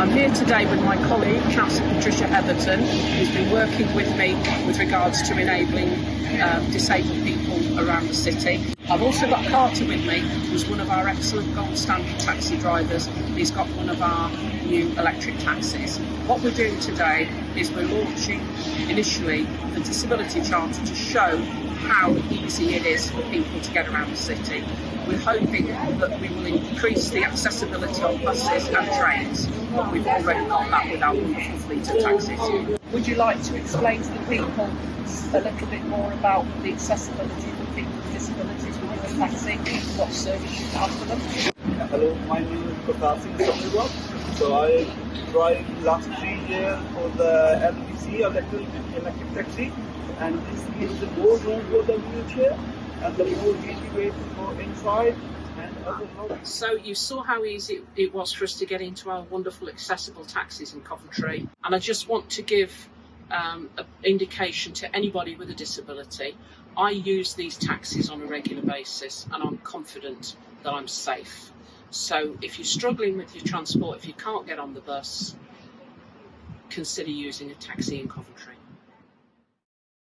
I'm here today with my colleague, Councillor Patricia Hetherton, who's been working with me with regards to enabling uh, disabled people around the city. I've also got Carter with me, who's one of our excellent gold standard taxi drivers. He's got one of our new electric taxis. What we're doing today is we're launching initially the Disability Charter to show how easy it is for people to get around the city. We're hoping that we will increase the accessibility of buses and trains, but we've already got that with our wonderful fleet of taxis. Would you like to explain to the people a little bit more about the accessibility for people with disabilities within the taxi, what service you can offer them? Hello, my name is Prakash. So I drive last three years for the LEVC electric, electric taxi and this gives the more room for the wheelchair and the more easy way to go inside. So you saw how easy it was for us to get into our wonderful accessible taxis in Coventry and I just want to give um, an indication to anybody with a disability. I use these taxis on a regular basis and I'm confident that I'm safe. So if you're struggling with your transport, if you can't get on the bus, consider using a taxi in Coventry.